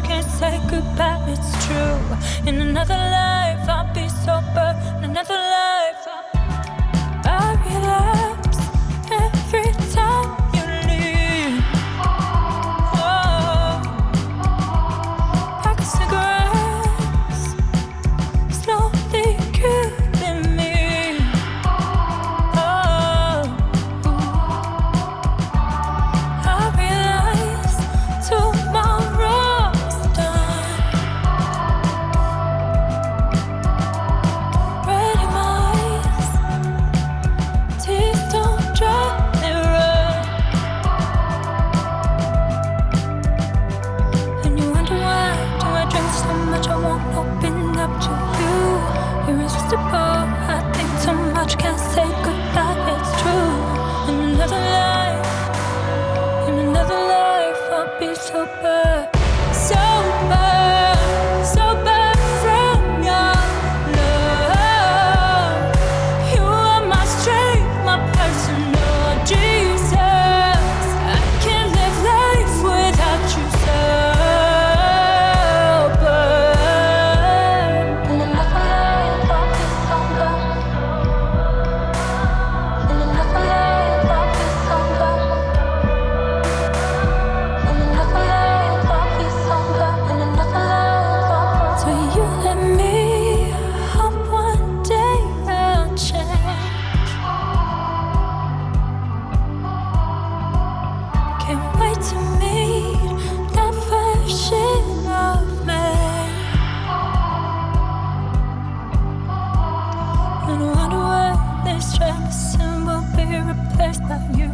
can't say goodbye. It's true. In another life, I'll be sober. In another life, Irresistible. I think too much, can't say goodbye. It's true. In another life, in another life, I'll be sober, sober, transmission will be replaced by you.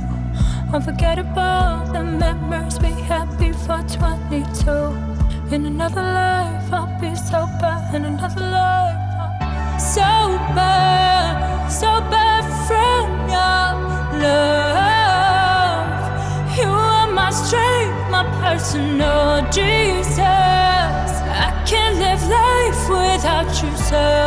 Unforgettable the memories we had before 22. In another life, I'll be sober. In another life, I'll sober, sober from your love. You are my strength, my personal Jesus. I can't live life without you, sir.